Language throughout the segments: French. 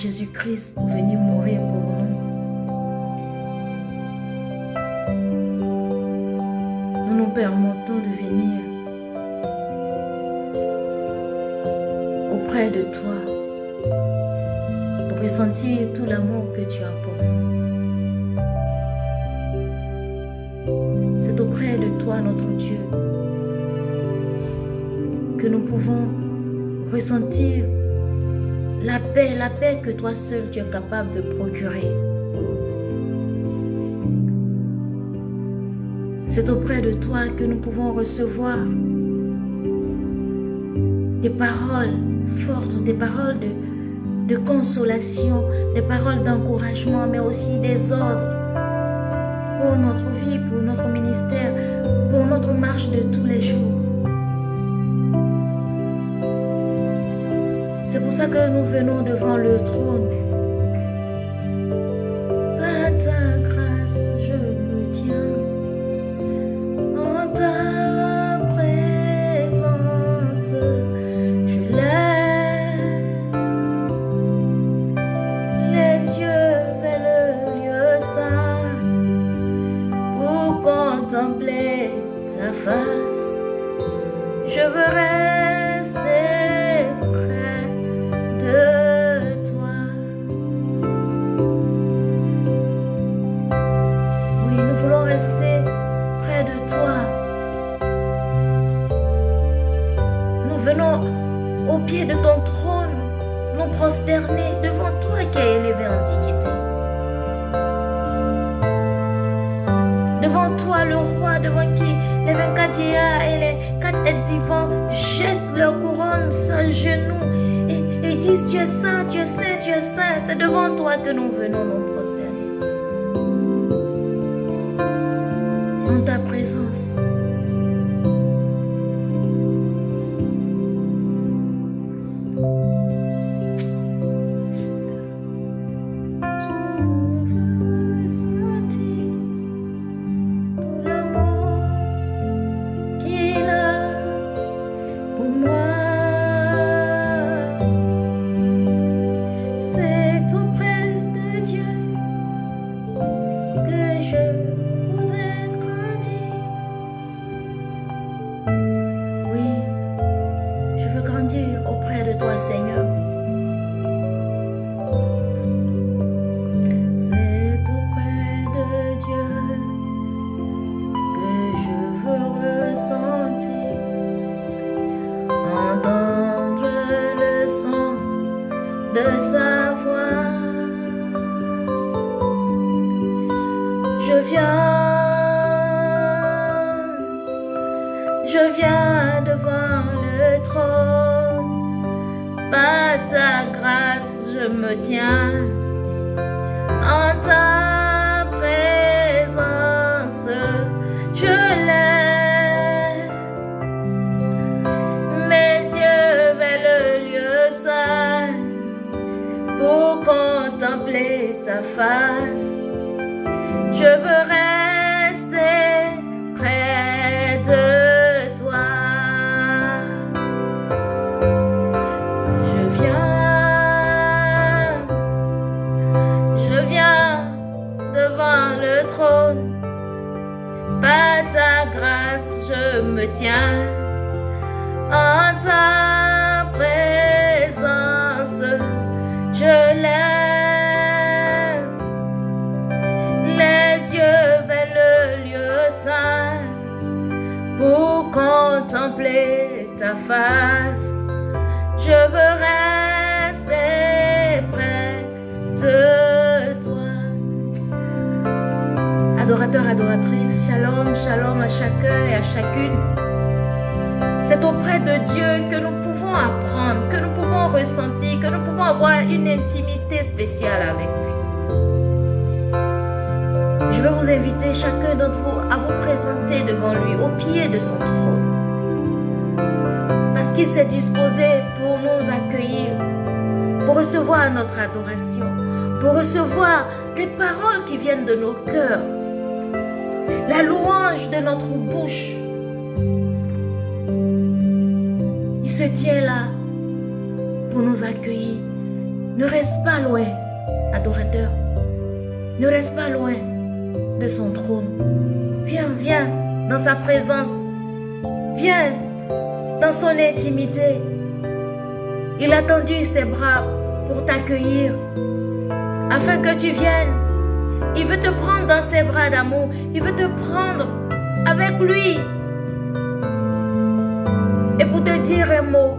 Jésus-Christ pour venir mourir pour nous. Nous nous permettons de venir auprès de toi pour ressentir tout l'amour que tu as pour nous. C'est auprès de toi, notre Dieu, que nous pouvons ressentir la paix, la paix que toi seul tu es capable de procurer. C'est auprès de toi que nous pouvons recevoir des paroles fortes, des paroles de, consolation, des paroles d'encouragement, mais aussi des ordres pour notre vie, pour notre ministère, pour notre marche de tous les jours. ça que nous venons devant le trône. et à chacune. C'est auprès de Dieu que nous pouvons apprendre, que nous pouvons ressentir, que nous pouvons avoir une intimité spéciale avec lui. Je veux vous inviter chacun d'entre vous à vous présenter devant lui au pied de son trône. Parce qu'il s'est disposé pour nous accueillir, pour recevoir notre adoration, pour recevoir les paroles qui viennent de nos cœurs la louange de notre bouche. Il se tient là pour nous accueillir. Ne reste pas loin, adorateur. Ne reste pas loin de son trône. Viens, viens dans sa présence. Viens dans son intimité. Il a tendu ses bras pour t'accueillir afin que tu viennes. Il veut te prendre dans ses bras d'amour. Il veut te prendre avec lui. Et pour te dire un mot,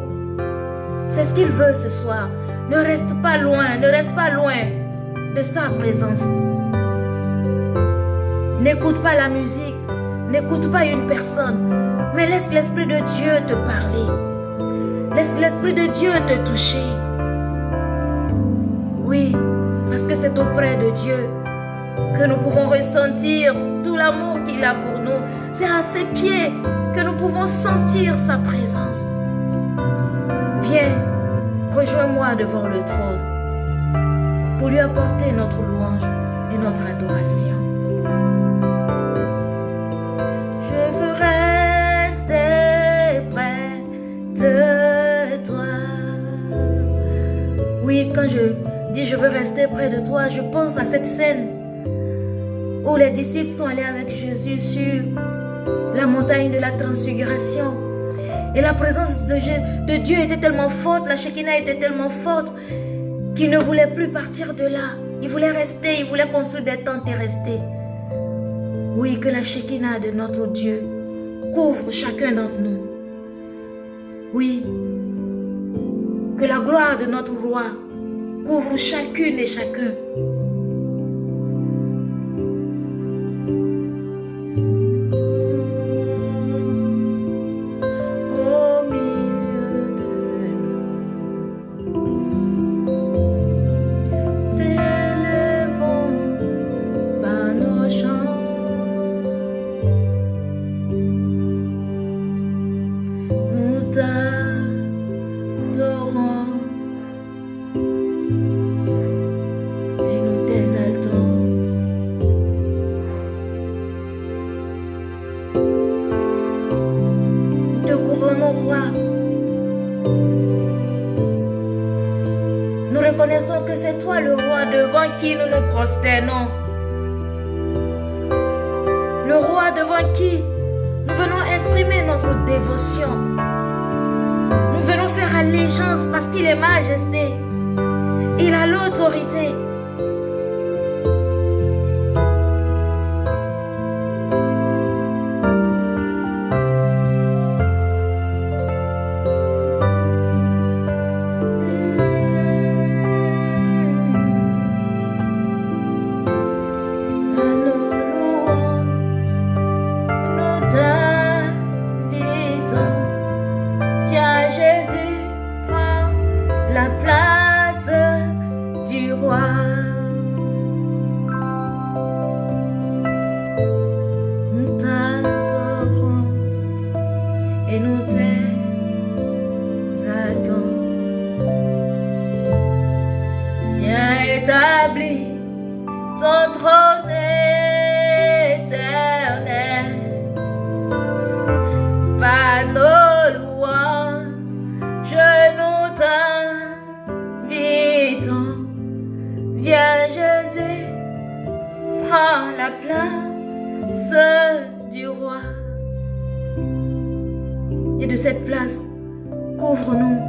c'est ce qu'il veut ce soir. Ne reste pas loin, ne reste pas loin de sa présence. N'écoute pas la musique, n'écoute pas une personne, mais laisse l'Esprit de Dieu te parler. Laisse l'Esprit de Dieu te toucher. Oui, parce que c'est auprès de Dieu que nous pouvons ressentir tout l'amour qu'il a pour nous. C'est à ses pieds que nous pouvons sentir sa présence. Viens, rejoins-moi devant le trône pour lui apporter notre louange et notre adoration. Je veux rester près de toi. Oui, quand je dis je veux rester près de toi, je pense à cette scène où les disciples sont allés avec Jésus sur la montagne de la transfiguration. Et la présence de, Dieu était tellement forte, la Shekinah était tellement forte qu'il ne voulait plus partir de là. Il voulait rester, il voulait construire des tentes et rester. Oui, que la Shekinah de notre Dieu couvre chacun d'entre nous. Oui, que la gloire de notre roi couvre chacune et chacun. Le établis ton trône éternel. Par nos lois, je nous t'invitons. Viens Jésus, prends la place du roi. Et de cette place, couvre-nous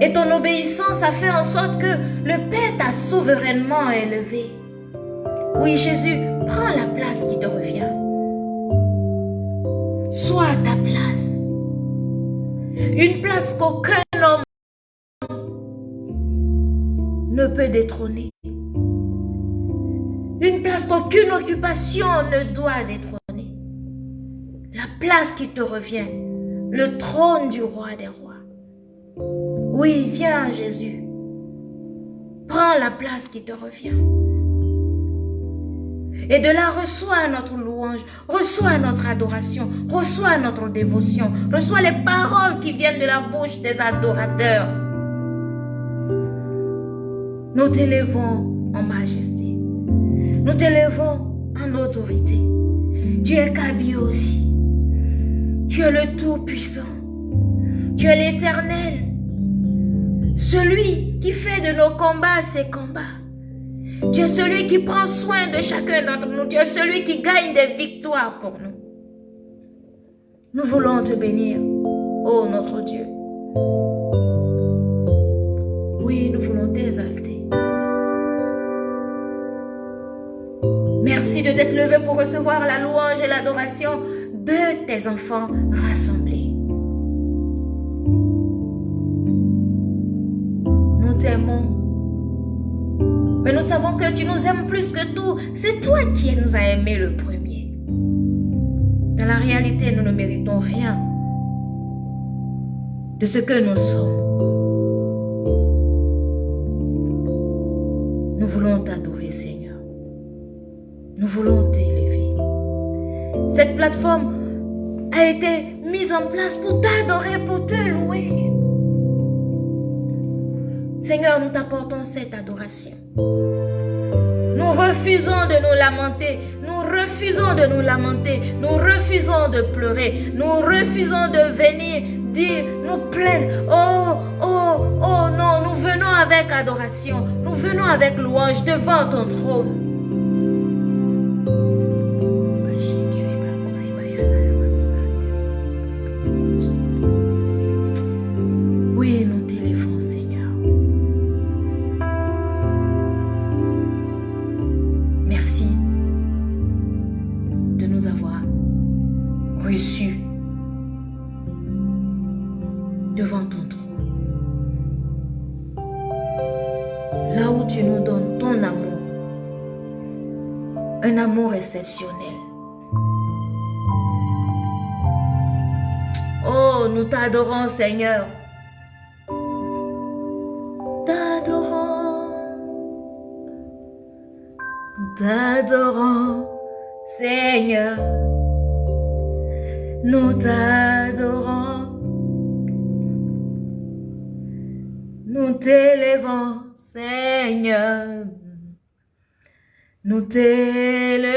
Et ton obéissance a fait en sorte que le Père t'a souverainement élevé. Oui, Jésus, prends la place qui te revient. Sois à ta place. Une place qu'aucun homme ne peut détrôner. Une place qu'aucune occupation ne doit détrôner. La place qui te revient. Le trône du roi des rois. Oui, viens Jésus. Prends la place qui te revient. Et de là, reçois notre louange, reçois notre adoration, reçois notre dévotion, reçois les paroles qui viennent de la bouche des adorateurs. Nous t'élevons en majesté. Nous t'élevons en autorité. Tu es Kabi aussi. Tu es le Tout-Puissant. Tu es l'Éternel. Celui qui fait de nos combats ses combats. Tu es celui qui prend soin de chacun d'entre nous. Tu es celui qui gagne des victoires pour nous. Nous voulons te bénir, ô notre Dieu. Oui, nous voulons t'exalter. Merci de t'être levé pour recevoir la louange et l'adoration de tes enfants rassemblés. Savons que tu nous aimes plus que tout. C'est toi qui nous as aimés le premier. Dans la réalité, nous ne méritons rien de ce que nous sommes. Nous voulons t'adorer, Seigneur. Nous voulons t'élever. Cette plateforme a été mise en place pour t'adorer, pour te louer. Seigneur, nous t'apportons cette adoration. Nous refusons de nous lamenter. Nous refusons de nous lamenter. Nous refusons de pleurer. Nous refusons de venir dire, nous plaindre. Oh, oh, oh non, nous venons avec adoration. Nous venons avec louange devant ton trône. Oh, nous t'adorons, Seigneur. T'adorons. T'adorons, Seigneur. Nous t'adorons. Nous t'élevons, Seigneur. Nous t'élevons.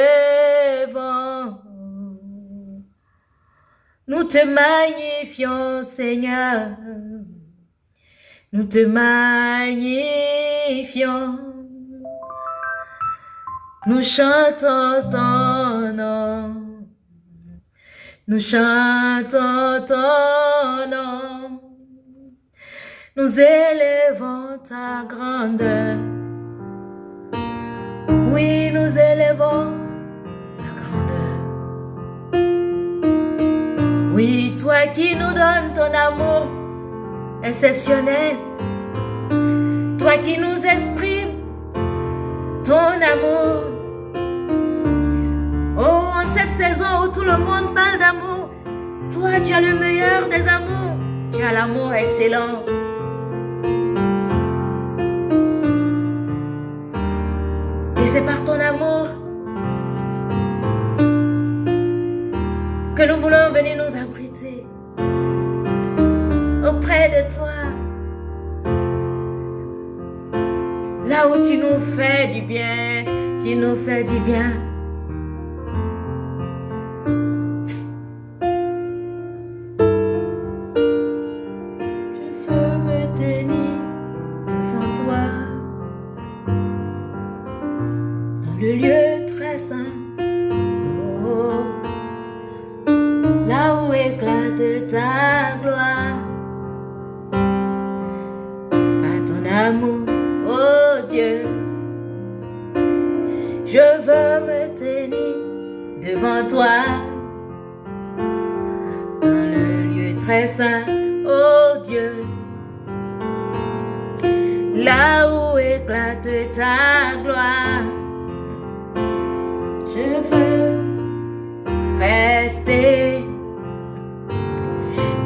Nous te magnifions, Seigneur. Nous te magnifions. Nous chantons ton nom. Nous chantons ton nom. Nous élevons ta grandeur. Oui, nous élevons ta grandeur. Oui, toi qui nous donnes ton amour exceptionnel. Toi qui nous exprimes ton amour. Oh, en cette saison où tout le monde parle d'amour, toi tu as le meilleur des amours. Tu as l'amour excellent. C'est par ton amour que nous voulons venir nous abriter auprès de toi. Là où tu nous fais du bien, tu nous fais du bien. Toi dans le lieu très saint, oh Dieu. Là où éclate ta gloire, je veux rester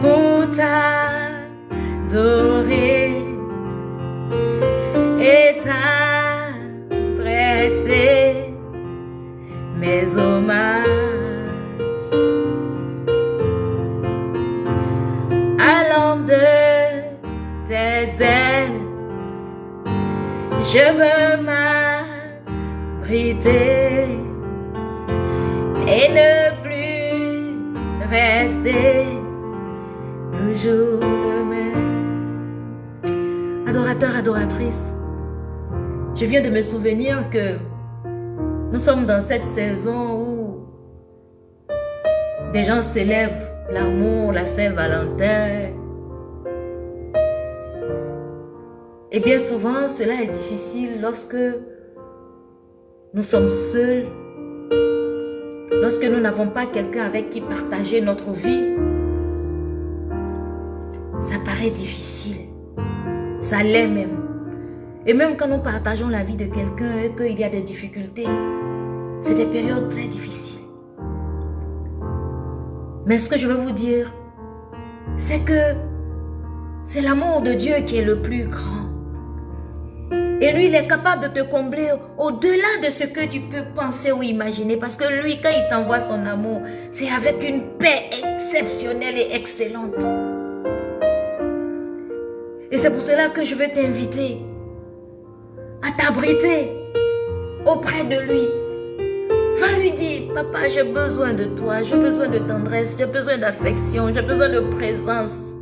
pour t'adorer je veux m'abriter et ne plus rester toujours le même. Adorateur, adoratrice, je viens de me souvenir que nous sommes dans cette saison où des gens célèbrent l'amour, la Saint-Valentin. Et bien souvent, cela est difficile lorsque nous sommes seuls, lorsque nous n'avons pas quelqu'un avec qui partager notre vie. Ça paraît difficile. Ça l'est même. Et même quand nous partageons la vie de quelqu'un et qu'il y a des difficultés, c'est des périodes très difficiles. Mais ce que je veux vous dire, c'est que c'est l'amour de Dieu qui est le plus grand. Et lui, il est capable de te combler au-delà de ce que tu peux penser ou imaginer. Parce que lui, quand il t'envoie son amour, c'est avec une paix exceptionnelle et excellente. Et c'est pour cela que je veux t'inviter à t'abriter auprès de lui. Va lui dire, papa, j'ai besoin de toi, j'ai besoin de tendresse, j'ai besoin d'affection, j'ai besoin de présence.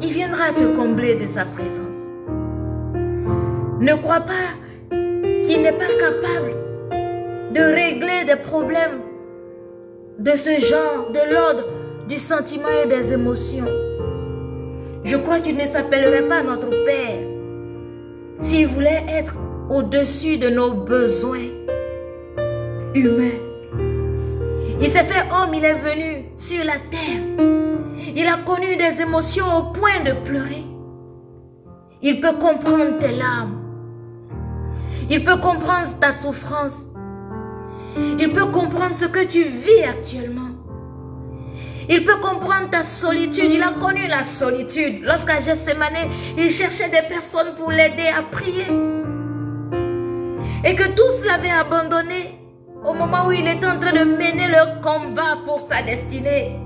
Il viendra te combler de sa présence. Ne crois pas qu'il n'est pas capable de régler des problèmes de ce genre, de l'ordre du sentiment et des émotions. Je crois qu'il ne s'appellerait pas notre Père s'il voulait être au-dessus de nos besoins humains. Il s'est fait homme, il est venu sur la terre. Il a connu des émotions au point de pleurer. Il peut comprendre tes larmes. Il peut comprendre ta souffrance. Il peut comprendre ce que tu vis actuellement. Il peut comprendre ta solitude. Il a connu la solitude. Lorsqu'à Gethsemane, il cherchait des personnes pour l'aider à prier. Et que tous l'avaient abandonné au moment où il était en train de mener le combat pour sa destinée.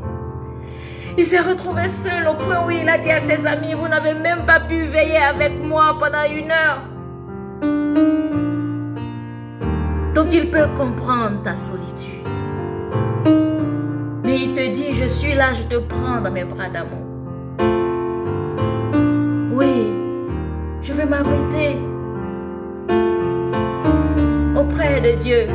Il s'est retrouvé seul au point où il a dit à ses amis, vous n'avez même pas pu veiller avec moi pendant une heure. Donc il peut comprendre ta solitude. Mais il te dit, je suis là, je te prends dans mes bras d'amour. Oui, je veux m'abriter auprès de Dieu.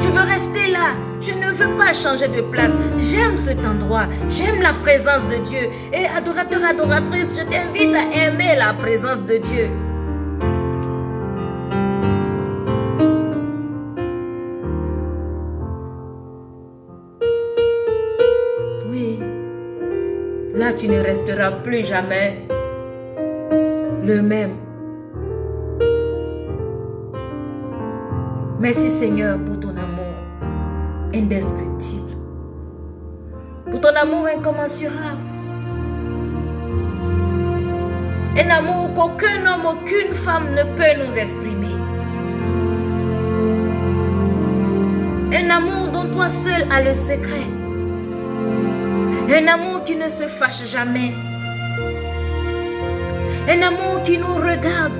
Je veux rester là. Je ne veux pas changer de place. J'aime cet endroit. J'aime la présence de Dieu. Et adorateur, adoratrice, je t'invite à aimer la présence de Dieu. Tu ne resteras plus jamais le même. Merci Seigneur pour ton amour indescriptible. Pour ton amour incommensurable. Un amour qu'aucun homme, aucune femme ne peut nous exprimer. Un amour dont toi seul as le secret. Un amour qui ne se fâche jamais. Un amour qui nous regarde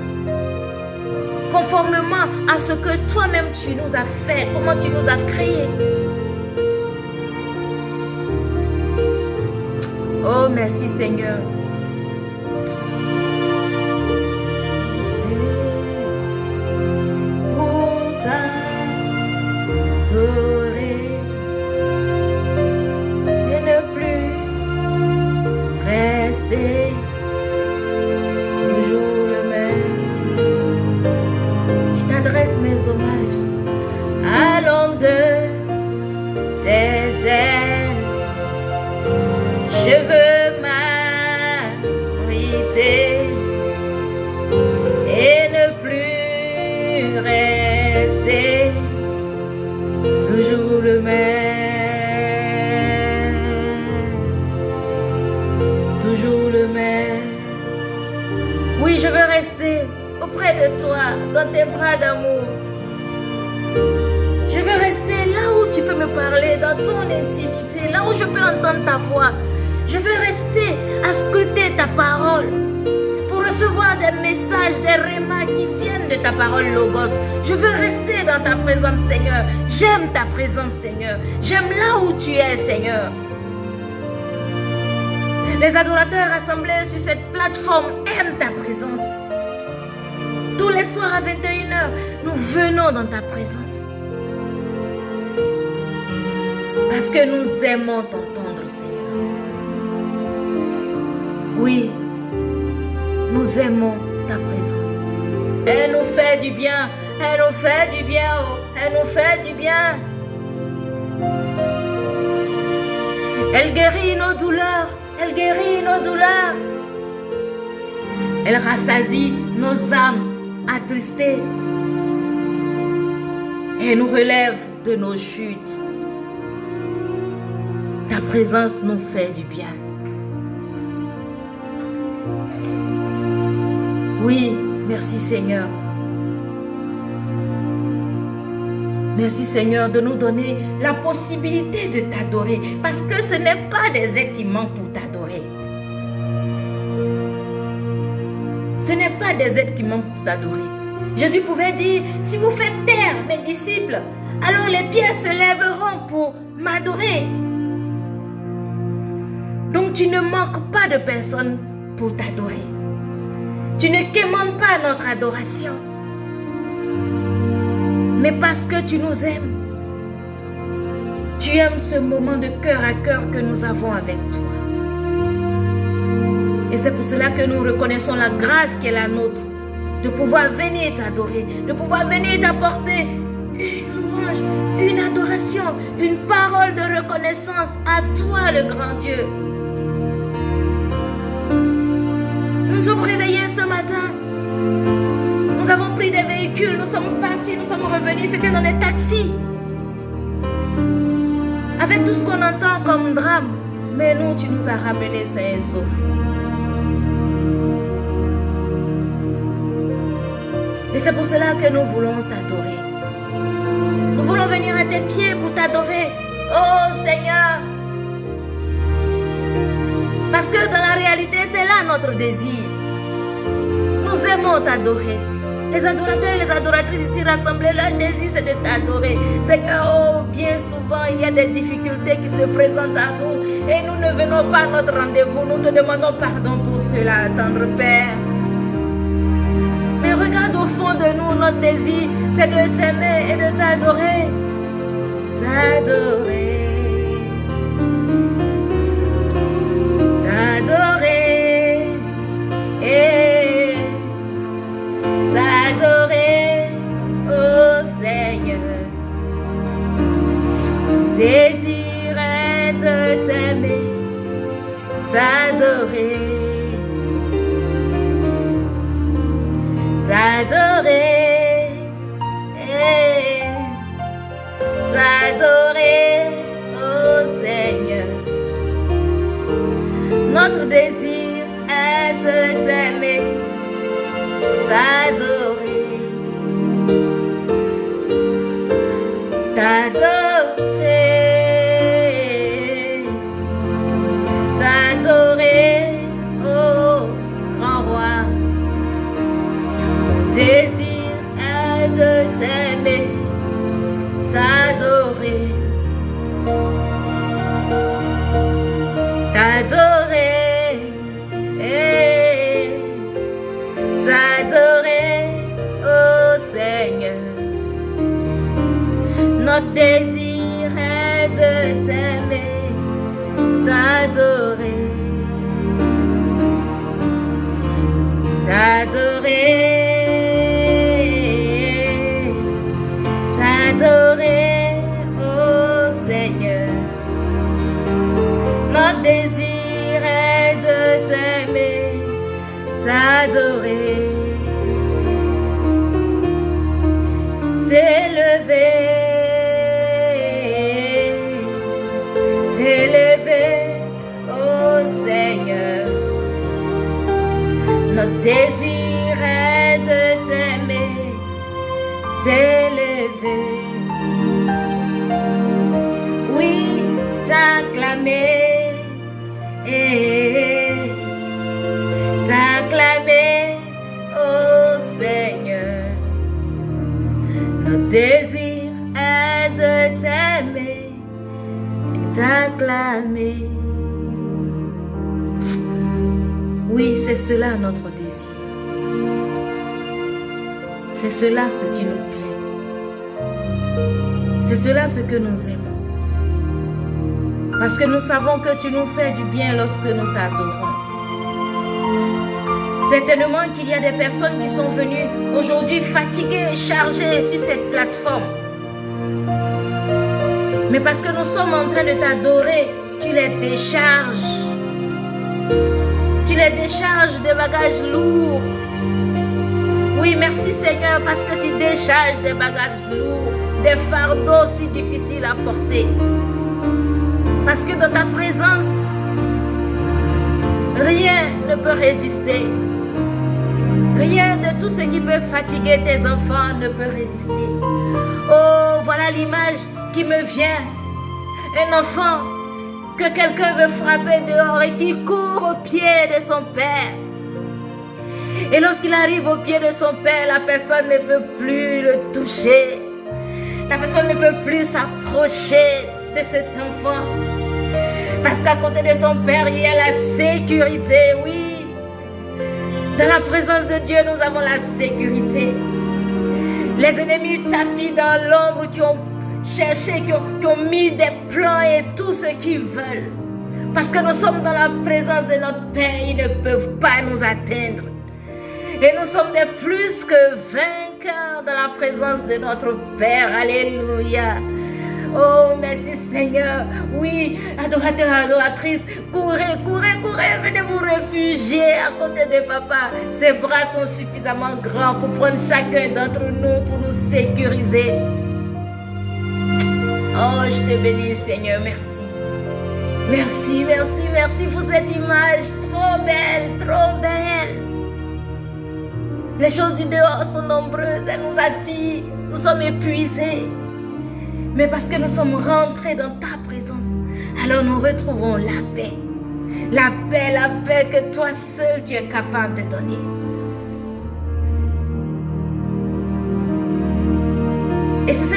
conformément à ce que toi-même tu nous as fait, comment tu nous as créés. Oh, merci Seigneur. Toi, dans tes bras d'amour. Je veux rester là où tu peux me parler, dans ton intimité, là où je peux entendre ta voix. Je veux rester à scruter ta parole pour recevoir des messages, des remarques qui viennent de ta parole, Logos. Je veux rester dans ta présence, Seigneur. J'aime ta présence, Seigneur. J'aime là où tu es, Seigneur. Les adorateurs rassemblés sur cette plateforme aiment ta présence. Les soirs à 21h, nous venons dans ta présence. Parce que nous aimons t'entendre, Seigneur. Oui, nous aimons ta présence. Elle nous fait du bien. Elle nous fait du bien. Oh. Elle nous fait du bien. Elle guérit nos douleurs. Elle guérit nos douleurs. Elle rassasie nos âmes attristées. Elle nous relève de nos chutes. Ta présence nous fait du bien. Oui, merci Seigneur. Merci Seigneur de nous donner la possibilité de t'adorer parce que ce n'est pas des êtres qui manquent pour t'adorer. Ce n'est pas des êtres qui manquent pour t'adorer. Jésus pouvait dire, si vous faites taire mes disciples, alors les pierres se lèveront pour m'adorer. Donc tu ne manques pas de personne pour t'adorer. Tu ne quémandes pas notre adoration. Mais parce que tu nous aimes, tu aimes ce moment de cœur à cœur que nous avons avec toi. Et c'est pour cela que nous reconnaissons la grâce qui est la nôtre, de pouvoir venir t'adorer, de pouvoir venir t'apporter une louange, une adoration, une parole de reconnaissance à toi le grand Dieu. Nous sommes réveillés ce matin. Nous avons pris des véhicules, nous sommes partis, nous sommes revenus, c'était dans des taxis. Avec tout ce qu'on entend comme drame, mais nous, tu nous as ramenés sains et saufs. Et c'est pour cela que nous voulons t'adorer. Nous voulons venir à tes pieds pour t'adorer. Oh Seigneur. Parce que dans la réalité, c'est là notre désir. Nous aimons t'adorer. Les adorateurs et les adoratrices ici rassemblés, leur désir c'est de t'adorer. Seigneur, oh, bien souvent il y a des difficultés qui se présentent à nous et nous ne venons pas à notre rendez-vous. Nous te demandons pardon pour cela, tendre Père. De nous, notre désir c'est de t'aimer et de t'adorer. T'adorer. T'adorer. Et t'adorer, oh Seigneur. Désir de t'aimer, t'adorer, t'adorer, t'adorer, oh Seigneur. Notre désir est de t'aimer t'adorer, Notre désir est de t'aimer, t'adorer, t'adorer, t'adorer, oh Seigneur. Notre désir est de t'aimer, t'adorer, t'élever, relever, oh Senhor, notre désir. C'est cela notre désir. C'est cela ce qui nous plaît. C'est cela ce que nous aimons. Parce que nous savons que tu nous fais du bien lorsque nous t'adorons. Certainement qu'il y a des personnes qui sont venues aujourd'hui fatiguées chargées sur cette plateforme. Mais parce que nous sommes en train de t'adorer, tu les décharges tu les décharges de bagages lourds. Oui, merci Seigneur parce que tu décharges des bagages lourds, des fardeaux si difficiles à porter. Parce que dans ta présence, rien ne peut résister. Rien de tout ce qui peut fatiguer tes enfants ne peut résister. Oh, voilà l'image qui me vient. Un enfant que quelqu'un veut frapper dehors et qui court au pied de son père. Et lorsqu'il arrive au pied de son père, la personne ne peut plus le toucher. La personne ne peut plus s'approcher de cet enfant. Parce qu'à côté de son père, il y a la sécurité, oui. Dans la présence de Dieu, nous avons la sécurité. Les ennemis tapis dans l'ombre qui ont chercher, qui ont, mis des plans et tout ce qu'ils veulent. Parce que nous sommes dans la présence de notre Père, ils ne peuvent pas nous atteindre. Et nous sommes des plus que vainqueurs dans la présence de notre Père. Alléluia. Oh, merci Seigneur. Oui, adorateurs, adoratrices, courez, courez, courez, venez vous réfugier à côté de papa. Ses bras sont suffisamment grands pour prendre chacun d'entre nous, pour nous sécuriser. Oh, je te bénis, Seigneur. Merci. Merci, merci, merci pour cette image trop belle, trop belle. Les choses du dehors sont nombreuses, elles nous attirent, nous sommes épuisés. Mais parce que nous sommes rentrés dans ta présence, alors nous retrouvons la paix. La paix, la paix que toi seul tu es capable de donner. Et c'est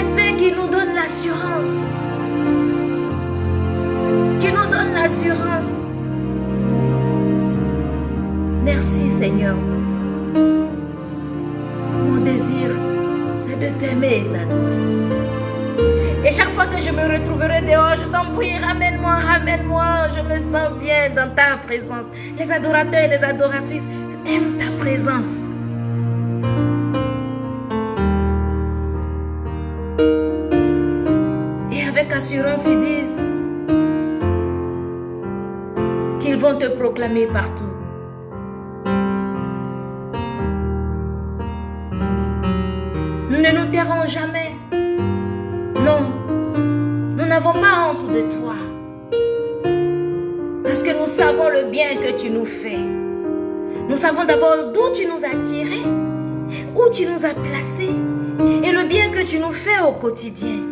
t'aimer et t'adorer. Et chaque fois que je me retrouverai dehors, je t'en prie, ramène-moi, ramène-moi. Je me sens bien dans ta présence. Les adorateurs et les adoratrices aiment ta présence. assurance, ils disent qu'ils vont te proclamer partout. Jamais. Non, nous n'avons pas honte de toi. Parce que nous savons le bien que tu nous fais. Nous savons d'abord d'où tu nous as tirés, où tu nous as placés et le bien que tu nous fais au quotidien.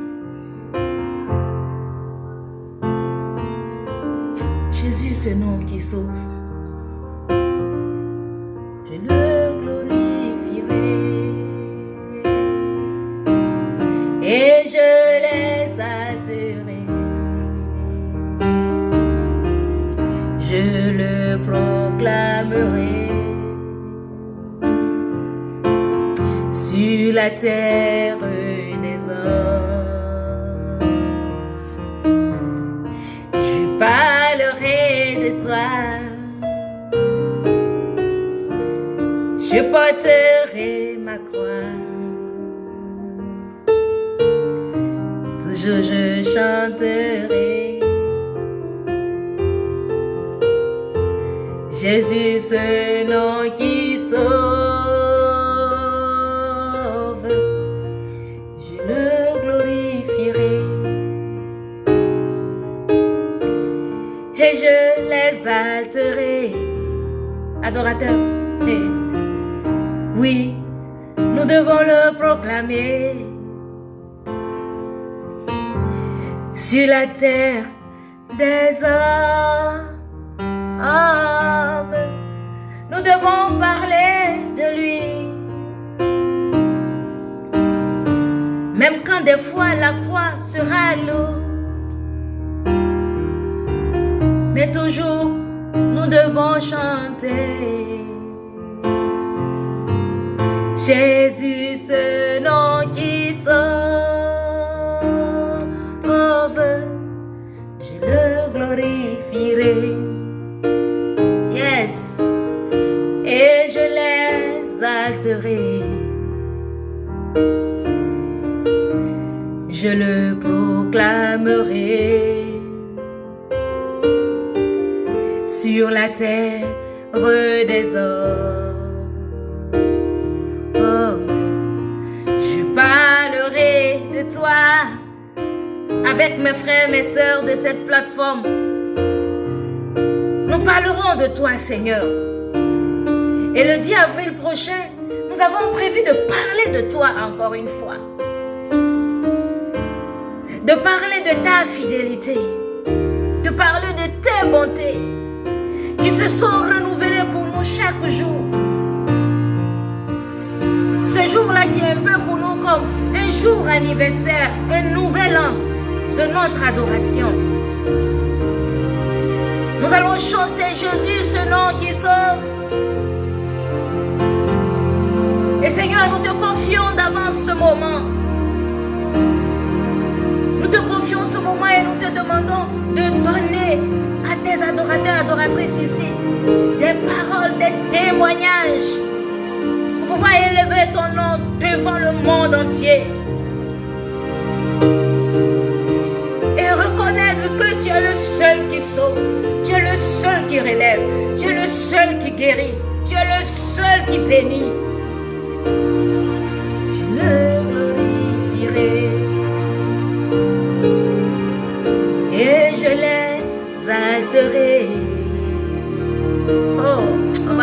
Jésus, ce nom qui sauve. La terre des hommes. toi. Je porterai ma croix. Toujours je chanterai. Jésus, Adorateur, Oui, nous devons le proclamer. Sur la terre des hommes, nous devons parler de lui. Même quand des fois la croix sera lourde. Mais toujours nous devons chanter. Jésus, ce nom qui sauve, je le glorifierai. Yes, et je l'exalterai. Je le proclamerai sur la terre des hommes. toi avec mes frères, mes sœurs de cette plateforme. Nous parlerons de toi, Seigneur. Et le 10 avril prochain, nous avons prévu de parler de toi encore une fois. De parler de ta fidélité. De parler de tes bontés qui se sont renouvelées pour nous chaque jour. Ce jour-là qui est un peu pour nous comme un jour anniversaire, un nouvel an de notre adoration. Nous allons chanter Jésus, ce nom qui sauve. Et Seigneur, nous te confions d'avance ce moment. Nous te confions ce moment et nous te demandons de donner tes adorateurs, adoratrices ici, des paroles, des témoignages pour pouvoir élever ton nom devant le monde entier. que tu es le seul qui sauve, tu es le seul qui relève, tu es le seul qui guérit, tu es le seul qui bénit.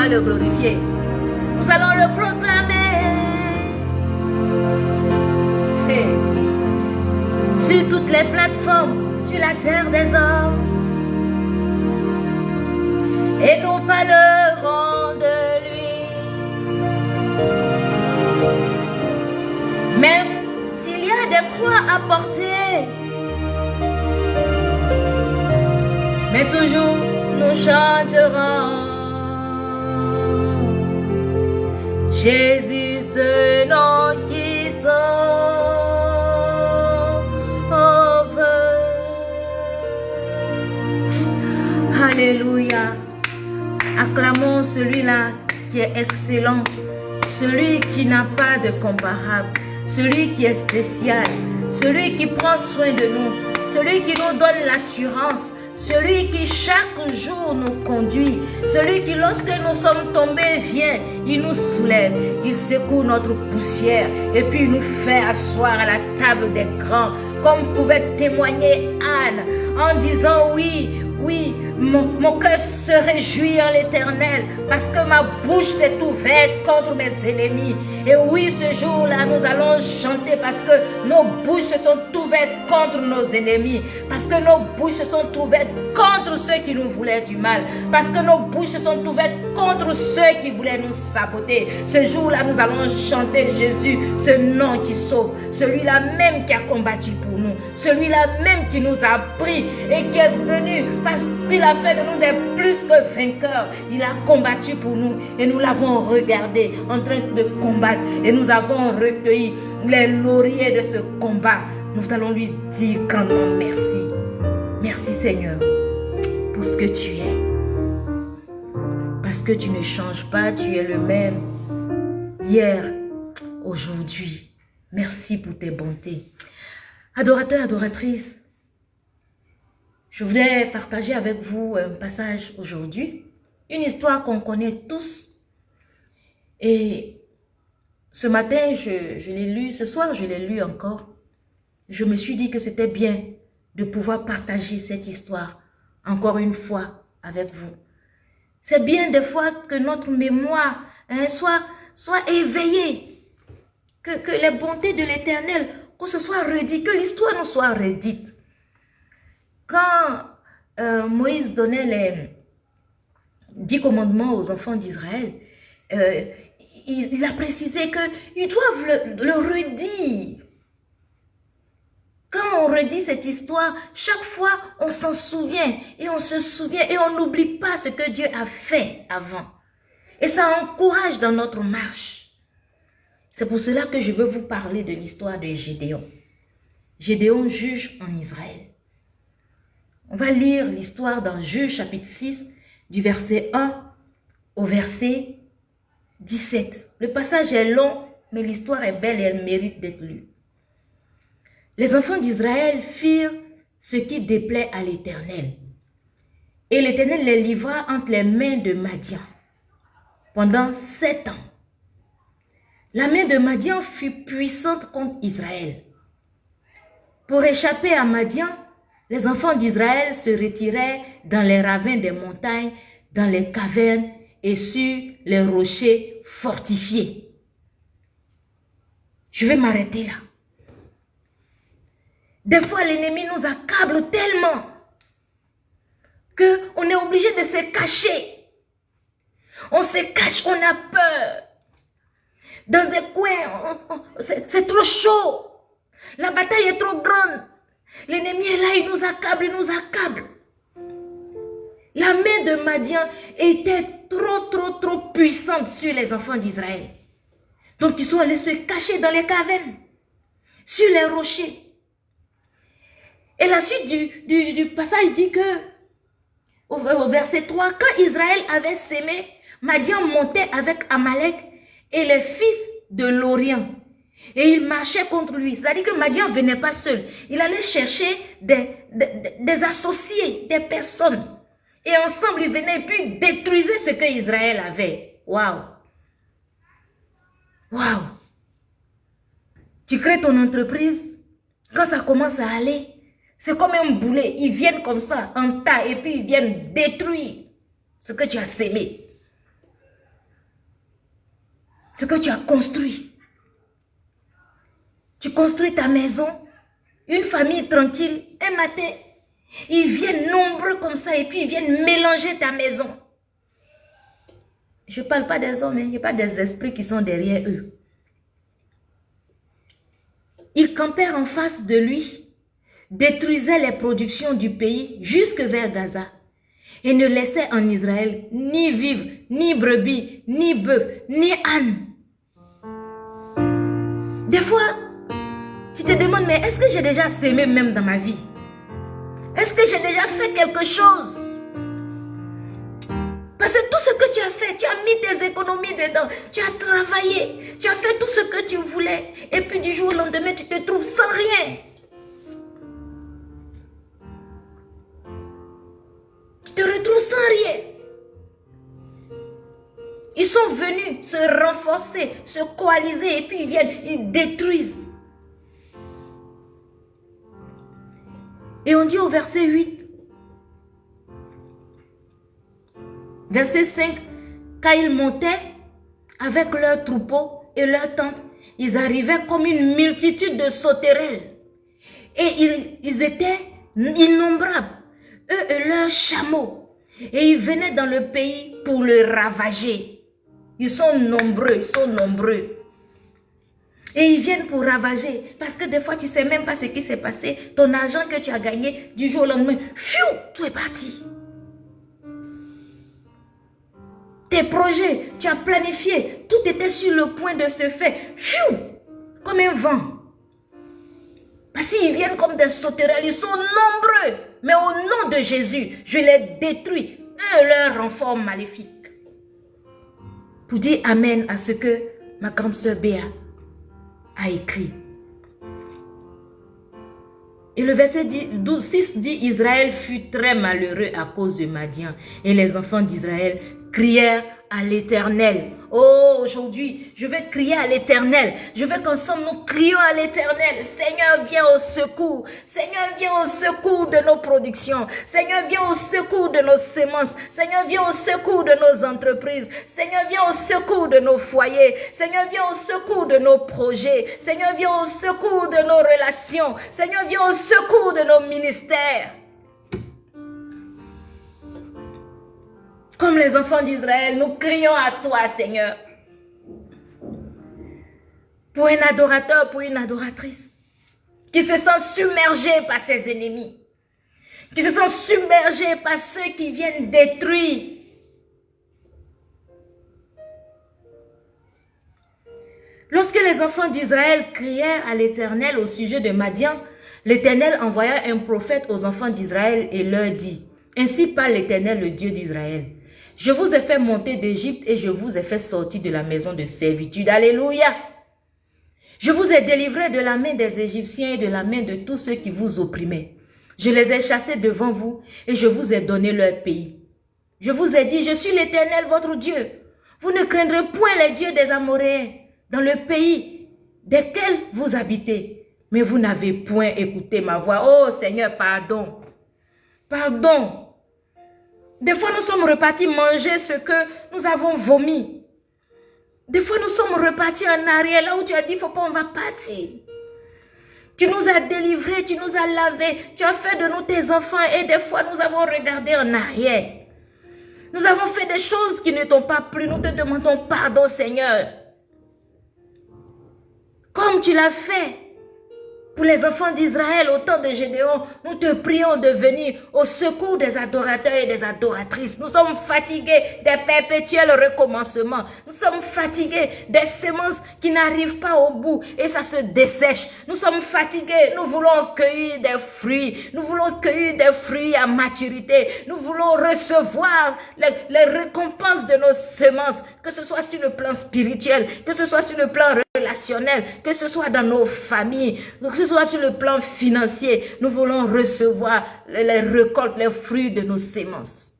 Le glorifier. Nous allons le proclamer. Sur toutes les plateformes, la terre des hommes. Et nous parlerons de lui. Même s'il y a des croix à porter, mais toujours nous chanterons. Jésus, ce qui sauve. Alléluia. Acclamons celui-là qui est excellent, celui qui n'a pas de comparable, celui qui est spécial, celui qui prend soin de nous, celui qui nous donne l'assurance, celui qui chaque jour nous conduit, celui qui lorsque nous sommes tombés vient, il nous soulève, il secoue notre poussière et puis il nous fait asseoir à la table des grands, comme pouvait témoigner Anne en disant oui, oui, mon, cœur se réjouit en l'éternel parce que ma bouche s'est ouverte contre mes ennemis. Et oui, ce jour-là, nous allons chanter parce que nos bouches se sont ouvertes contre nos ennemis. Parce que nos bouches se sont ouvertes contre ceux qui nous voulaient du mal. Parce que nos bouches se sont ouvertes contre ceux qui voulaient nous saboter. Ce jour-là, nous allons chanter Jésus, ce nom qui sauve. Celui-là même qui a combattu pour nous. Celui-là même qui nous a pris et qui est venu parce qu'il a fait de nous des plus que vainqueurs. Il a combattu pour nous et nous l'avons regardé en train de combattre et nous avons recueilli les lauriers de ce combat. Nous allons lui dire grandement merci. Merci Seigneur pour ce que tu es. Parce que tu ne changes pas, tu es le même hier, aujourd'hui. Merci pour tes bontés. Adorateurs, adoratrices, je voulais partager avec vous un passage aujourd'hui, une histoire qu'on connaît tous. Et ce matin, je, l'ai lu, ce soir, je l'ai lu encore. Je me suis dit que c'était bien de pouvoir partager cette histoire encore une fois avec vous. C'est bien des fois que notre mémoire hein, sois, sois éveillé. Que, que les bontés de l'éternel, que ce soit redit, que l'histoire nous soit redite. Quand euh, Moïse donnait les dix commandements aux enfants d'Israël, euh, il, a précisé qu'ils doivent le, le redire. Quand on redit cette histoire, chaque fois, on s'en souvient et on se souvient et on n'oublie pas ce que Dieu a fait avant. Et ça encourage dans notre marche. C'est pour cela que je veux vous parler de l'histoire de Gédéon. Gédéon juge en Israël. On va lire l'histoire dans Juge chapitre 6 du verset 1 au verset 17. Le passage est long, mais l'histoire est belle et elle mérite d'être lue. Les enfants d'Israël firent ce qui déplaît à l'Éternel. Et l'Éternel les livra entre les mains de Madian pendant sept ans. La main de Madian fut puissante contre Israël. Pour échapper à Madian, les enfants d'Israël se retiraient dans les ravins des montagnes, dans les cavernes et sur les rochers fortifiés. Je vais m'arrêter là. Des fois, l'ennemi nous accable tellement qu'on est obligé de se cacher. On se cache, on a peur. Dans des coins, c'est trop chaud. La bataille est trop grande. L'ennemi est là, il nous accable, il nous accable. La main de Madian était trop, trop, trop puissante sur les enfants d'Israël. Donc ils sont allés se cacher dans les cavernes, sur les rochers. Et la suite du, passage dit que, au, verset 3, quand Israël avait sémé, Madian montait avec Amalek et les fils de l'Orient. Et il marchait contre lui. C'est-à-dire que Madian ne venait pas seul. Il allait chercher des, des, associés, des personnes. Et ensemble, ils venaient et puis détruisaient ce que Israël avait. Waouh! Waouh! Tu crées ton entreprise, quand ça commence à aller, c'est comme un boulet. Ils viennent comme ça, en tas, et puis ils viennent détruire ce que tu as sémé. Ce que tu as construit. Tu construis ta maison, une famille tranquille, un matin, ils viennent nombreux comme ça et puis ils viennent mélanger ta maison. Je ne parle pas des hommes, hein. il n'y a pas des esprits qui sont derrière eux. Ils campèrent en face de lui détruisait les productions du pays jusque vers Gaza et ne laissait en Israël ni vivre, ni brebis, ni bœuf, ni âne. Des fois, tu te demandes, mais est-ce que j'ai déjà sémé même dans ma vie? Est-ce que j'ai déjà fait quelque chose? Parce que tout ce que tu as fait, tu as mis tes économies dedans, tu as travaillé, tu as fait tout ce que tu voulais. Et puis du jour au lendemain, tu te trouves sans rien. te retrouves sans rien. Ils sont venus se renforcer, se coaliser et puis ils viennent, ils détruisent. Et on dit au verset 8, verset 5, quand ils montaient avec leurs troupeaux et leurs tentes, ils arrivaient comme une multitude de sauterelles. Et ils, ils étaient innombrables eux et leurs chameaux. Et ils venaient dans le pays pour le ravager. Ils sont nombreux, ils sont nombreux. Et ils viennent pour ravager. Parce que des fois, tu ne sais même pas ce qui s'est passé. Ton argent que tu as gagné du jour au lendemain, fiou, tout est parti. Tes projets, tu as planifié, tout était sur le point de se faire. Fiou, comme un vent. Parce qu'ils viennent comme des sauterelles, ils sont nombreux. Mais au nom de Jésus, je les détruis, eux leur renfort maléfique. Pour dire Amen à ce que ma grande sœur Béa a écrit. Et le verset 6 dit, Israël fut très malheureux à cause de Madian. Et les enfants d'Israël crièrent à l'éternel. Oh, aujourd'hui, je vais crier à l'éternel. Je veux qu'ensemble nous crions à l'éternel. Seigneur, viens au secours. Seigneur, viens au secours de nos productions. Seigneur, viens au secours de nos semences. Seigneur, viens au secours de nos entreprises. Seigneur, viens au secours de nos foyers. Seigneur, viens au secours de nos projets. Seigneur, viens au secours de nos relations. Seigneur, viens au secours de nos ministères. Comme les enfants d'Israël, nous crions à toi, Seigneur. Pour un adorateur, pour une adoratrice, qui se sent submergé par ses ennemis, qui se sent submergé par ceux qui viennent détruire. Lorsque les enfants d'Israël crièrent à l'Éternel au sujet de Madian, l'Éternel envoya un prophète aux enfants d'Israël et leur dit, Ainsi parle l'Éternel, le Dieu d'Israël. Je vous ai fait monter d'Égypte et je vous ai fait sortir de la maison de servitude. Alléluia. Je vous ai délivré de la main des Égyptiens et de la main de tous ceux qui vous opprimaient. Je les ai chassés devant vous et je vous ai donné leur pays. Je vous ai dit, je suis l'Éternel, votre Dieu. Vous ne craindrez point les dieux des Amoréens dans le pays desquels vous habitez. Mais vous n'avez point écouté ma voix. Oh Seigneur, pardon. Pardon. Des fois, nous sommes repartis manger ce que nous avons vomi. Des fois, nous sommes repartis en arrière, là où tu as dit, il faut pas, on va partir. Tu nous as délivrés, tu nous as lavés, tu as fait de nous tes enfants et des fois, nous avons regardé en arrière. Nous avons fait des choses qui ne t'ont pas plu. Nous te demandons pardon, Seigneur. Comme tu l'as fait pour les enfants d'Israël au temps de Gédéon, nous te prions de venir au secours des adorateurs et des adoratrices. Nous sommes fatigués des perpétuels recommencements. Nous sommes fatigués des semences qui n'arrivent pas au bout et ça se dessèche. Nous sommes fatigués. Nous voulons cueillir des fruits. Nous voulons cueillir des fruits à maturité. Nous voulons recevoir les, récompenses de nos semences, que ce soit sur le plan spirituel, que ce soit sur le plan relationnel, que ce soit dans nos familles, ce soit sur le plan financier, nous voulons recevoir les récoltes, les fruits de nos sémences.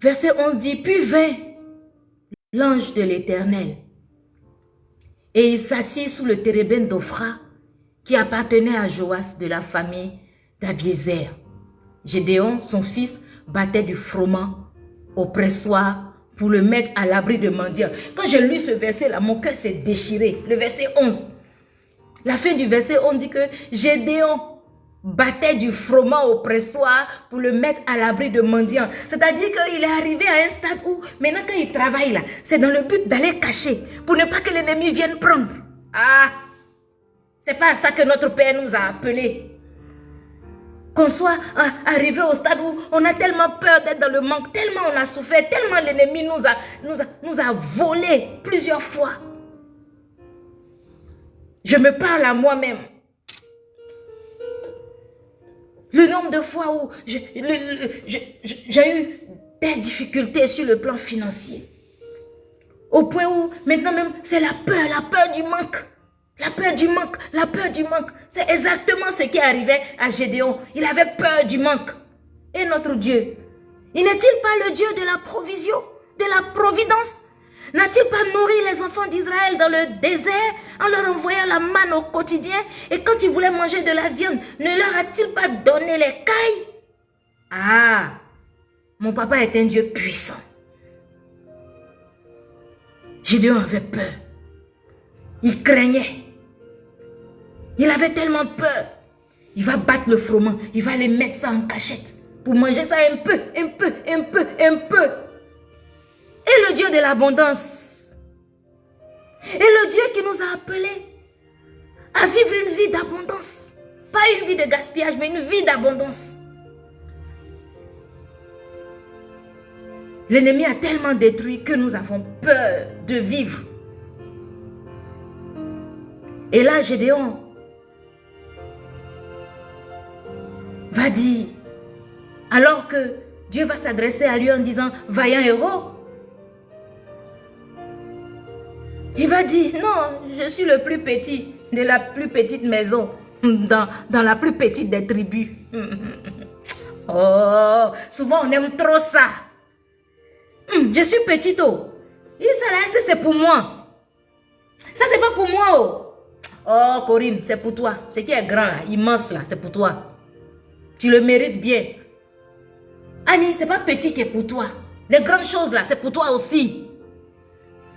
Verset 11 dit, puis vint l'ange de l'Éternel et il s'assit sous le térébène d'Ophra qui appartenait à Joas de la famille d'Abiézer. Gédéon, son fils, battait du froment au pressoir pour le mettre à l'abri de mendiants. Quand j'ai lu ce verset-là, mon cœur s'est déchiré. Le verset 11. La fin du verset, on dit que Gédéon battait du froment au pressoir pour le mettre à l'abri de mendiants. C'est-à-dire qu'il est arrivé à un stade où, maintenant quand il travaille là, c'est dans le but d'aller cacher pour ne pas que l'ennemi vienne prendre. Ah, c'est pas à ça que notre Père nous a appelés qu'on soit hein, arrivé au stade où on a tellement peur d'être dans le manque, tellement on a souffert, tellement l'ennemi nous a, nous, a, nous a volé plusieurs fois. Je me parle à moi-même. Le nombre de fois où j'ai eu des difficultés sur le plan financier. Au point où maintenant même c'est la peur, la peur du manque. La peur du manque, la peur du manque. C'est exactement ce qui arrivait à Gédéon. Il avait peur du manque. Et notre Dieu, il n'est-il pas le Dieu de la provision, de la providence? N'a-t-il pas nourri les enfants d'Israël dans le désert en leur envoyant la manne au quotidien? Et quand ils voulaient manger de la viande, ne leur a-t-il pas donné les cailles? Ah, mon papa est un Dieu puissant. Gédéon avait peur. Il craignait. Il avait tellement peur. Il va battre le froment. Il va aller mettre ça en cachette. Pour manger ça un peu, un peu, un peu, un peu. Et le Dieu de l'abondance. Et le Dieu qui nous a appelés à vivre une vie d'abondance. Pas une vie de gaspillage, mais une vie d'abondance. L'ennemi a tellement détruit que nous avons peur de vivre. Et là, Gédéon va dire, alors que Dieu va s'adresser à lui en disant, vaillant héros, il va dire, non, je suis le plus petit de la plus petite maison. dans, la plus petite des tribus. Oh, souvent on aime trop ça. Hum, je suis petite, oh. Ça c'est pour moi. Ça, c'est pas pour moi, oh. Oh, Corinne, c'est pour toi. Ce qui est grand, là, immense, là, c'est pour toi. Tu le mérites bien. Annie, c'est pas petit qui est pour toi. Les grandes choses, là, c'est pour toi aussi.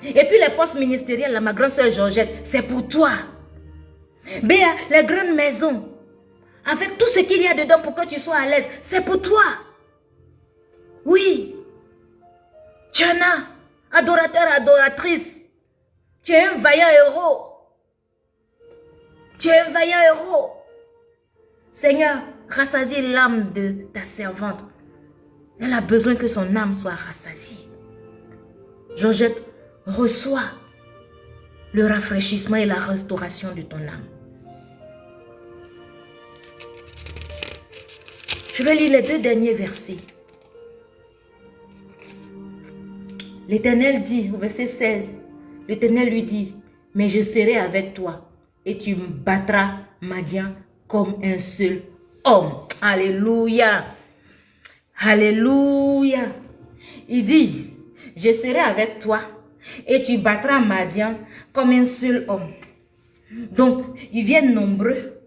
Et puis les postes ministériels, là, ma grande soeur Georgette, c'est pour toi. Béa, les grandes maisons, avec tout ce qu'il y a dedans pour que tu sois à l'aise, c'est pour toi. Oui. As, adorateur, adoratrice. Tu es un vaillant héros. Tu es un vaillant héros. Seigneur, rassasie l'âme de ta servante. Elle a besoin que son âme soit rassasiée. Georgette, reçois le rafraîchissement et la restauration de ton âme. Je vais lire les deux derniers versets. L'Éternel dit, au verset 16, l'Éternel lui dit, mais je serai avec toi et tu me battras Madian comme un seul homme. Alléluia. Alléluia. Il dit, je serai avec toi et tu battras Madian comme un seul homme. Donc, ils viennent nombreux.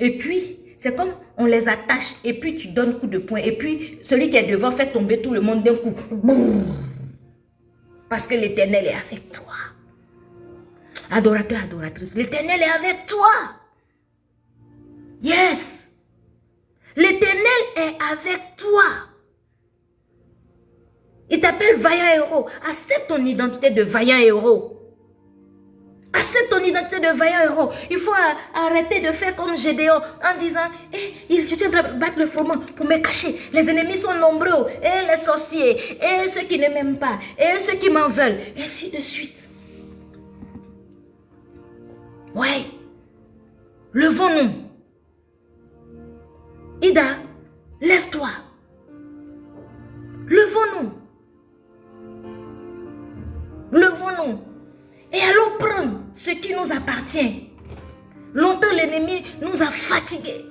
Et puis, c'est comme on les attache et puis tu donnes coup de poing. Et puis, celui qui est devant fait tomber tout le monde d'un coup. Parce que l'éternel est avec toi. Adorateur, adoratrice, l'éternel est avec toi. Yes. L'éternel est avec toi. Il t'appelle vaillant héros. Accepte ton identité de vaillant héros. Accepte ton identité de vaillant héros. Il faut arrêter de faire comme Gédéon en disant eh, Je suis en train de battre le froment pour me cacher. Les ennemis sont nombreux. Et les sorciers. Et ceux qui ne m'aiment pas. Et ceux qui m'en veulent. Et ainsi de suite. Ouais. Levons-nous. Ida, lève-toi. Levons-nous. Levons-nous. Et allons prendre ce qui nous appartient. Longtemps, l'ennemi nous a fatigués.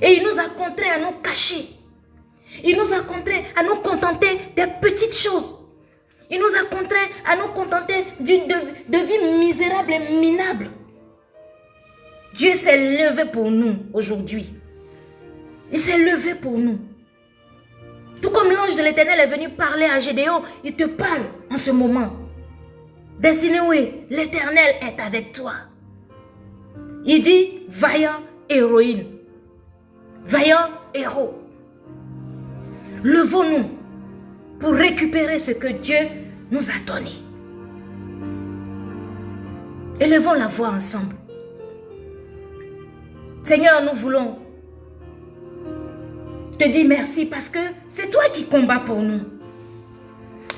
Et il nous a contraints à nous cacher. Il nous a contraints à nous contenter des petites choses. Il nous a contraints à nous contenter d'une de, de vie misérable et minable. Dieu s'est levé pour nous aujourd'hui. Il s'est levé pour nous. Tout comme l'ange de l'éternel est venu parler à Gédéon, il te parle en ce moment. Destiné oui, l'éternel est avec toi. Il dit, vaillant héroïne, vaillant héros. Levons-nous pour récupérer ce que Dieu nous a donné. Élevons la voix ensemble. Seigneur, nous voulons te dire merci parce que c'est toi qui combats pour nous.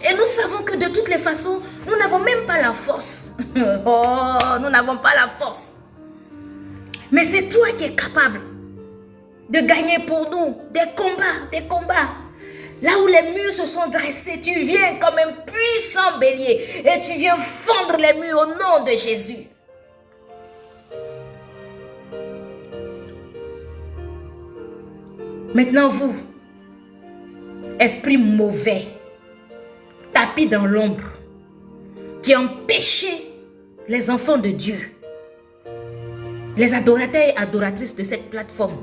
Et nous savons que de toutes les façons, nous n'avons même pas la force. oh, nous n'avons pas la force. Mais c'est toi qui es capable de gagner pour nous des combats, des combats. Là où les murs se sont dressés, tu viens comme un puissant bélier et tu viens fendre les murs au nom de Jésus. Maintenant vous, esprit mauvais, tapis dans l'ombre, qui empêchez les enfants de Dieu, les adorateurs et adoratrices de cette plateforme,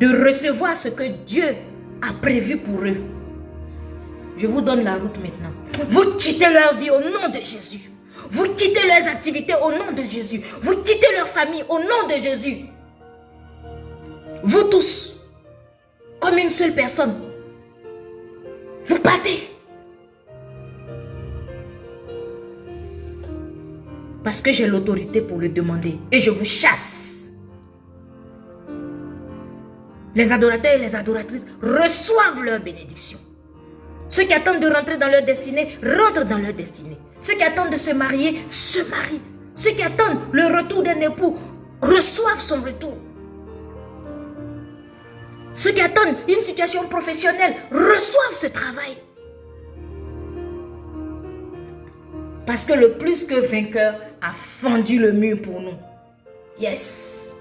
de recevoir ce que Dieu a prévu pour eux. Je vous donne la route maintenant. Vous quittez leur vie au nom de Jésus. Vous quittez leurs activités au nom de Jésus. Vous quittez leur famille au nom de Jésus. Vous tous, comme une seule personne. Vous partez. Parce que j'ai l'autorité pour le demander. Et je vous chasse. Les adorateurs et les adoratrices reçoivent leur bénédiction. Ceux qui attendent de rentrer dans leur destinée, rentrent dans leur destinée. Ceux qui attendent de se marier, se marient. Ceux qui attendent le retour d'un époux, reçoivent son retour. Ceux qui attendent une situation professionnelle reçoivent ce travail. Parce que le plus que vainqueur a fendu le mur pour nous. Yes.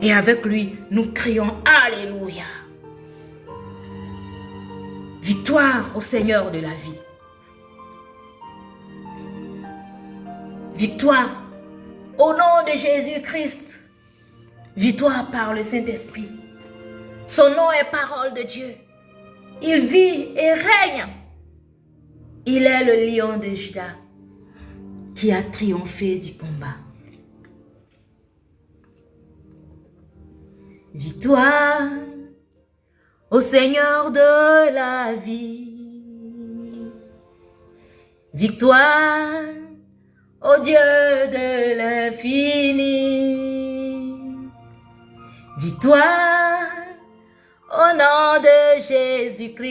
Et avec lui, nous crions Alléluia. Victoire au Seigneur de la vie. Victoire au nom de Jésus-Christ. Victoire par le Saint-Esprit. Son nom est parole de Dieu. Il vit et règne. Il est le lion de Judas qui a triomphé du combat. Victoire au Seigneur de la vie. Victoire au Dieu de l'infini. Victoire au nom de Jésus-Christ.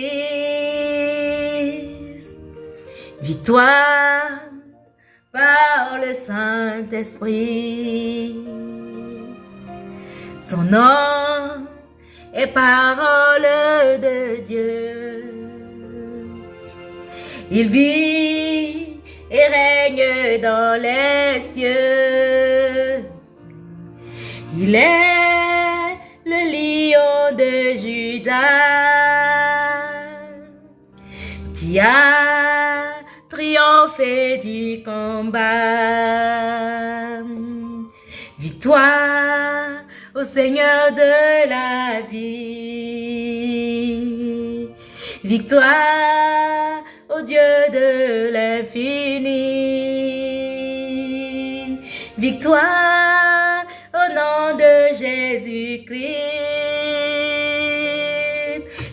Victoire par le Saint-Esprit. Son nom est parole de Dieu. Il vit et règne dans les cieux. Il est le lion de Judas qui a triomphé du combat. Victoire au Seigneur de la vie. Victoire au Dieu de l'infini. Victoire Jésus-Christ.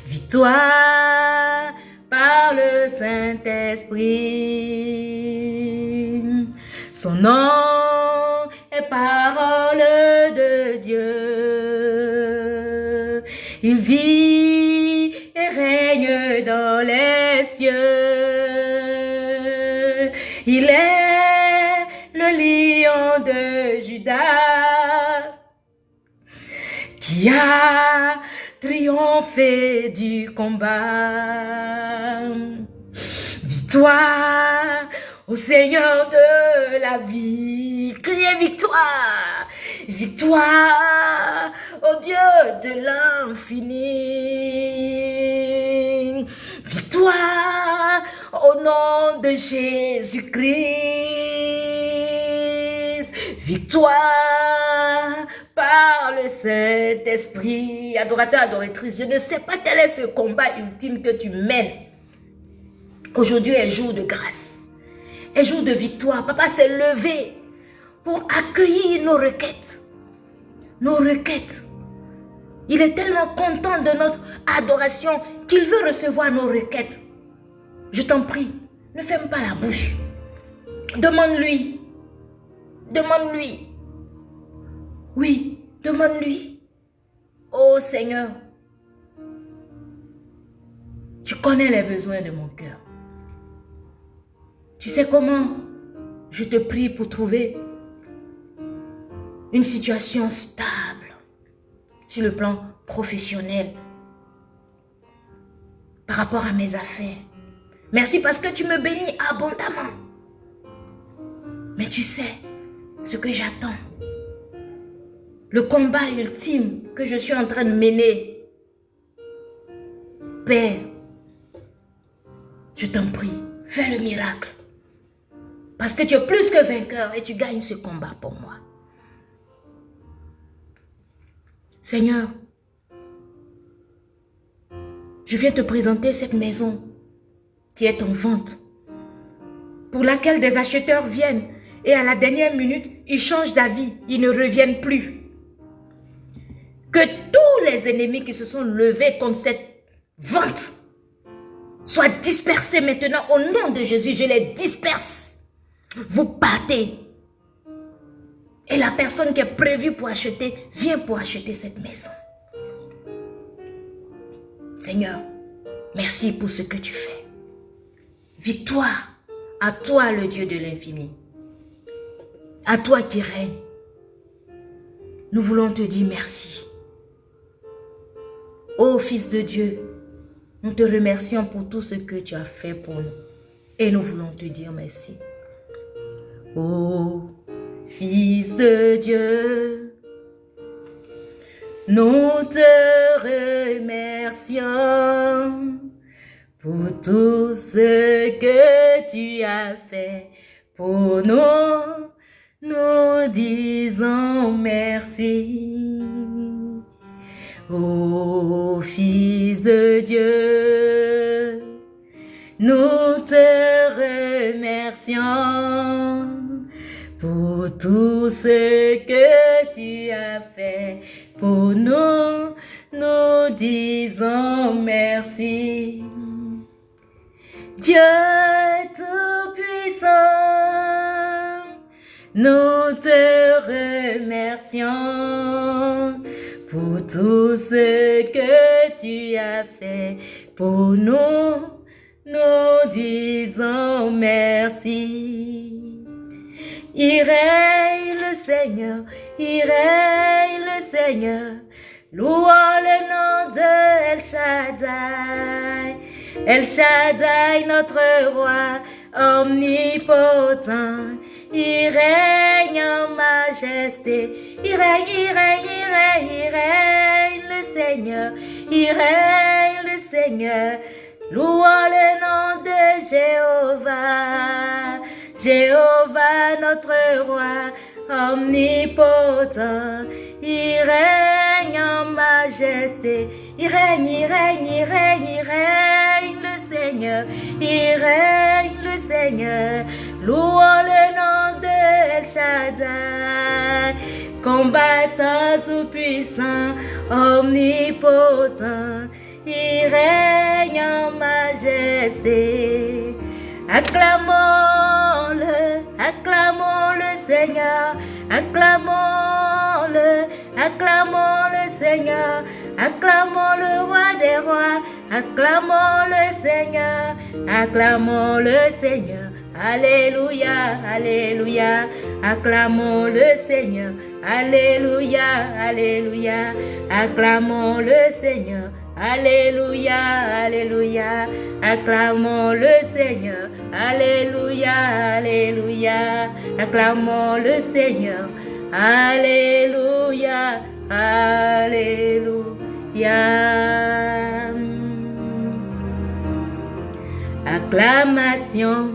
Victoire par le Saint-Esprit. Son nom est parole de Dieu. Il vit et règne dans les cieux. Il est le lion de Judas a triomphé du combat. Victoire au Seigneur de la vie. Criez victoire, victoire au Dieu de l'infini. Victoire au nom de Jésus-Christ. Victoire par le Saint-Esprit. Adorateur, adoratrice, je ne sais pas quel est ce combat ultime que tu mènes. Aujourd'hui est jour de grâce un jour de victoire. Papa s'est levé pour accueillir nos requêtes. Nos requêtes. Il est tellement content de notre adoration qu'il veut recevoir nos requêtes. Je t'en prie, ne ferme pas la bouche. Demande-lui. Demande-lui. Oui, demande-lui. Oh Seigneur, tu connais les besoins de mon cœur. Tu sais comment je te prie pour trouver une situation stable sur le plan professionnel par rapport à mes affaires. Merci parce que tu me bénis abondamment. Mais tu sais ce que j'attends. Le combat ultime que je suis en train de mener. Père, je t'en prie, fais le miracle. Parce que tu es plus que vainqueur et tu gagnes ce combat pour moi. Seigneur, je viens te présenter cette maison qui est en vente, pour laquelle des acheteurs viennent et à la dernière minute, ils changent d'avis, ils ne reviennent plus. Que tous les ennemis qui se sont levés contre cette vente soient dispersés maintenant au nom de Jésus. Je les disperse. Vous partez. Et la personne qui est prévue pour acheter vient pour acheter cette maison. Seigneur, merci pour ce que tu fais. Victoire à toi le Dieu de l'infini. À toi qui règne. Nous voulons te dire merci. Ô Fils de Dieu, nous te remercions pour tout ce que tu as fait pour nous. Et nous voulons te dire merci. Ô Fils de Dieu, Nous te remercions pour tout ce que tu as fait pour nous. Nous disons merci. Ô Fils de Dieu, nous te remercions pour tout ce que tu as fait pour nous. Nous disons merci. Dieu Tout-Puissant, nous te remercions pour tout ce que tu as fait pour nous. Nous disons merci. Il règne le Seigneur, il règne le Seigneur. Louons le nom de El Shaddai. El Shaddai, notre roi omnipotent. Il règne en majesté. Il règne, il règne, il règne, il règne le Seigneur. Il règne le Seigneur. Louons le nom de Jéhovah. Jéhovah, notre roi omnipotent. Il règne en majesté. Il règne, il règne, il règne, il règne le Seigneur. Il règne le Seigneur. Louons le nom de El Shaddai. Combattant tout-puissant, omnipotent. Il règne en majesté. Acclamons-le, acclamons le Seigneur, acclamons-le, acclamons le Seigneur, acclamons le roi des rois, acclamons le Seigneur, acclamons le Seigneur. Alléluia, Alléluia, acclamons le Seigneur. Alléluia, Alléluia, acclamons le Seigneur. Alléluia, Alléluia, acclamons le Seigneur. Alléluia, Alléluia, acclamons le Seigneur. Alléluia, Alléluia. Acclamation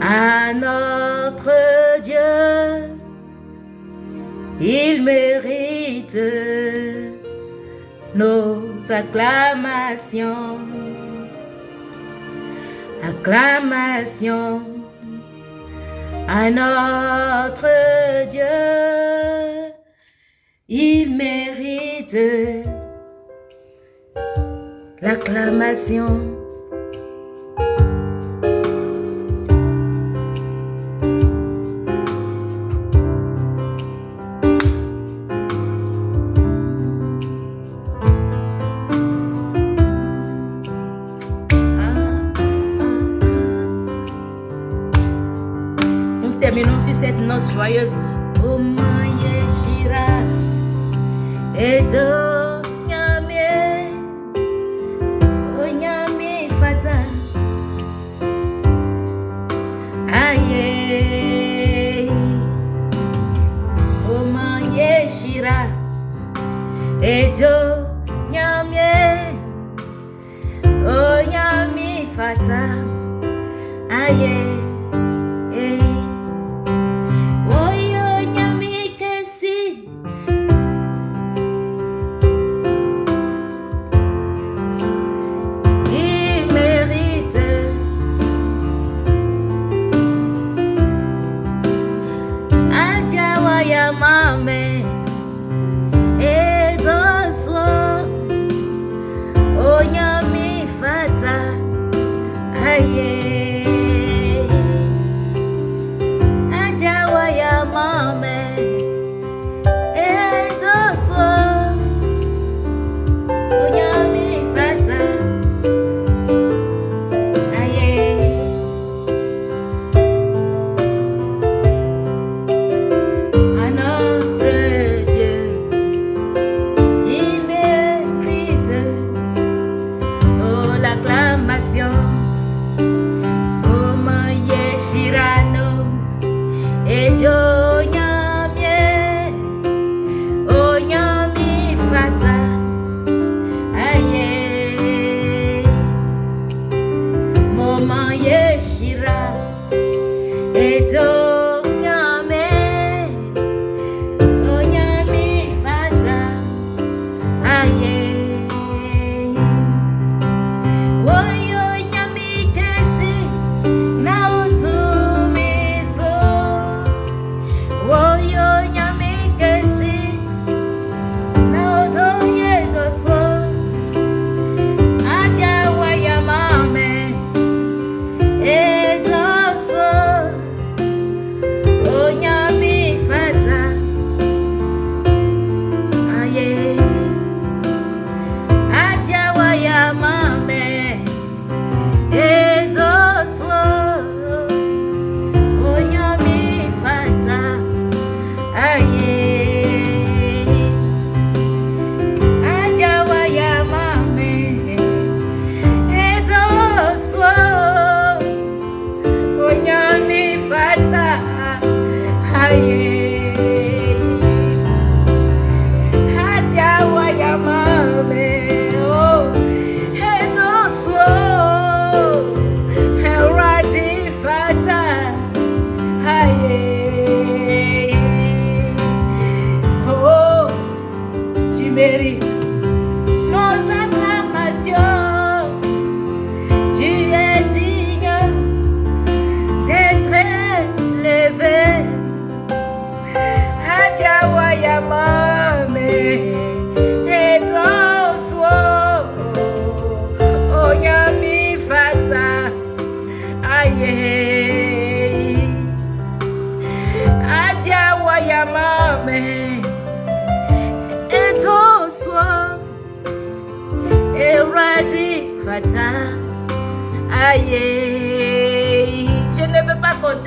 à notre Dieu. Il mérite nos acclamations. Acclamations à notre Dieu. Il mérite l'acclamation.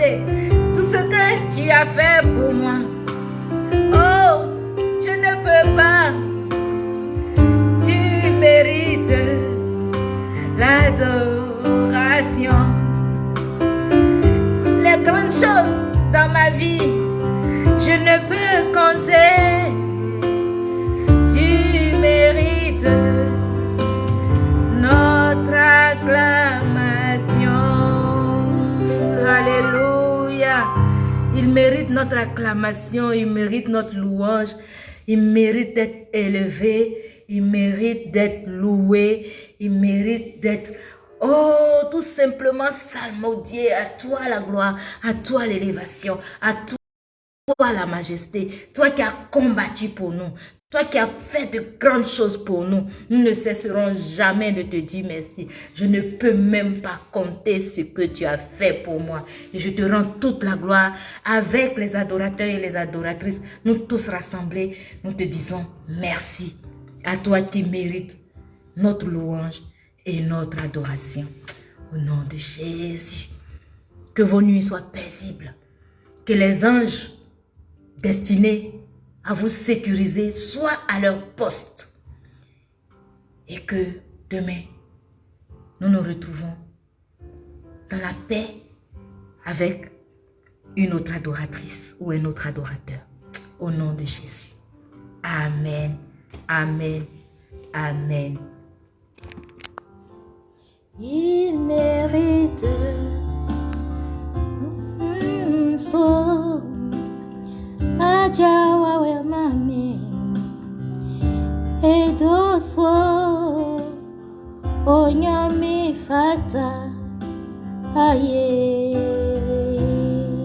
Peux notre acclamation, il mérite notre louange, il mérite d'être élevé, il mérite d'être loué, il mérite d'être... Oh, tout simplement salmodié. À toi la gloire, à toi l'élévation, à toi la majesté, toi qui as combattu pour nous, toi qui as fait de grandes choses pour nous, nous ne cesserons jamais de te dire merci. Je ne peux même pas compter ce que tu as fait pour moi. Et je te rends toute la gloire avec les adorateurs et les adoratrices. Nous tous rassemblés, nous te disons merci. À toi qui mérites notre louange et notre adoration. Au nom de Jésus. Que vos nuits soient paisibles. Que les anges destinés à vous sécuriser soient à leur poste. Et que demain, nous nous retrouvons dans la paix avec une autre adoratrice ou un autre adorateur. Au nom de Jésus. Amen. Amen. Amen. Il mérite mm, Msaja wawe mame edoswo onyamifata aye.